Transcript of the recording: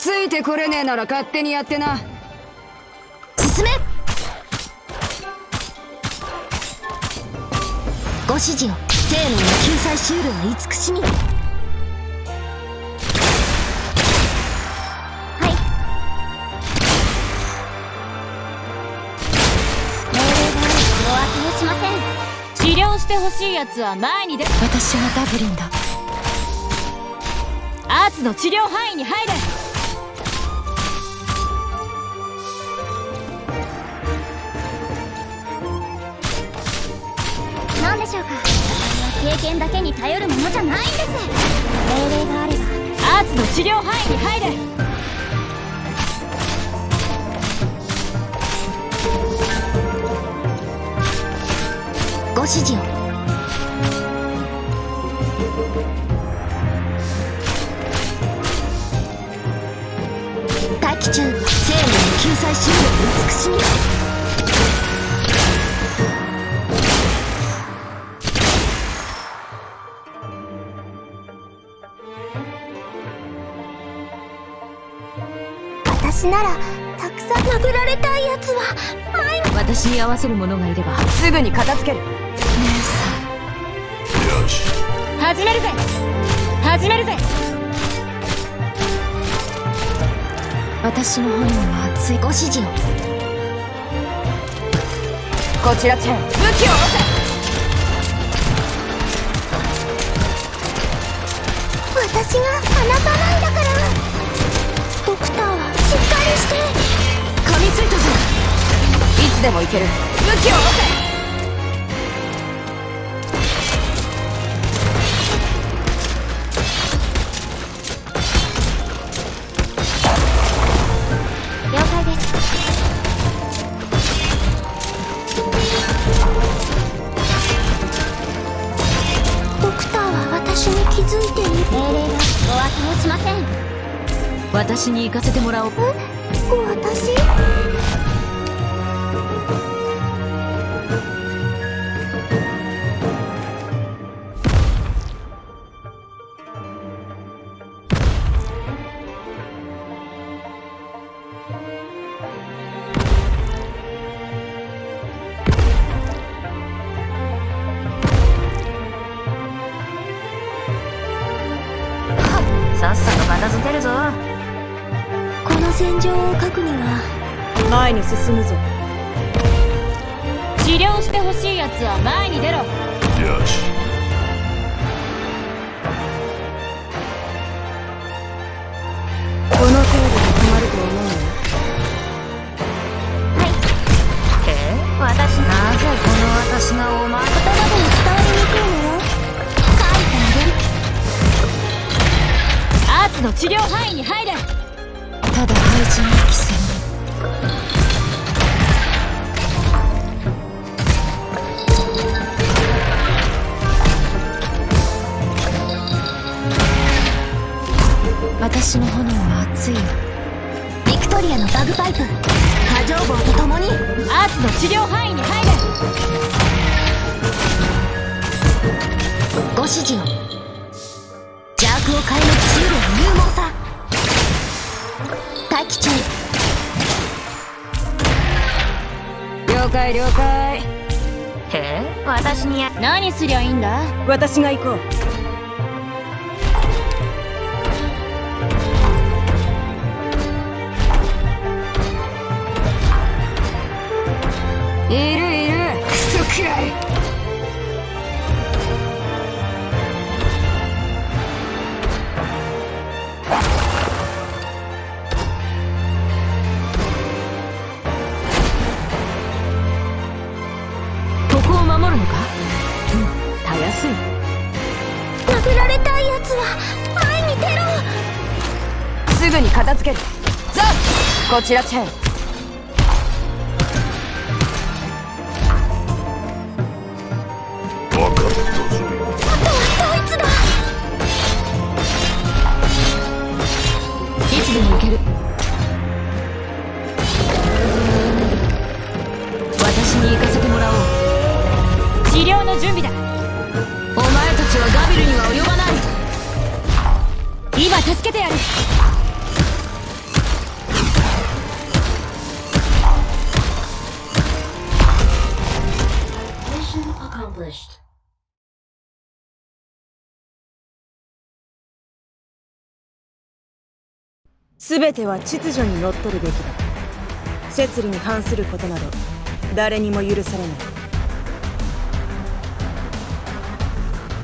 ついてこれねえなら勝手にやってな。進め。ご指示を。生命の救済シュールは慈しみ。はい。命令があるお後をしません。治療してほしいやつは前に出私はダブリンだ。アーツの治療範囲に入れしょうか。私は経験だけに頼るものじゃないんです。命令があればアーツの治療範囲に入れ。ご指示を。待機中。生命救済シールの慈しみ。私ならたくさん殴られたいやつは毎日。私に合わせる者がいればすぐに片付ける。姉よし始めるぜ。始めるぜ。さん私の炎は熱いご指示を。こちらチェン武器を下ろせ私が離さないだからして。噛みついたぞ。いつでもいける。武器を下ろせ了解です。ドクターは私に気づいている。命令がお後をしません。私に行かせてもらおう私？さっさと片付けるぞ。の戦場を書くには前に進むぞ。治療してほしいやつは前に出ろ。よし。この程度で止まると思うよへえ？私なぜこの私がお前言葉でも伝わりにくいのよ？書いてあげる。アーツの治療範囲に入れただ廃人の規制私の炎は熱い。よビクトリアのバグパイプ。波状棒と共に。アーツの治療範囲待機中了解了解。へえ私にや何すりゃいいんだ？私が行こう。いるいるクソくらいすい。殴られたいやつは前に出ろ。すぐに片付ける。ザこちらチェン。分かったぞ。あとはこいつだいつでも行ける。私に行かせてもらおう。治療の準備だ助けてやる。全ては秩序にのっとるべきだ。摂理に反することなど誰にも許されない。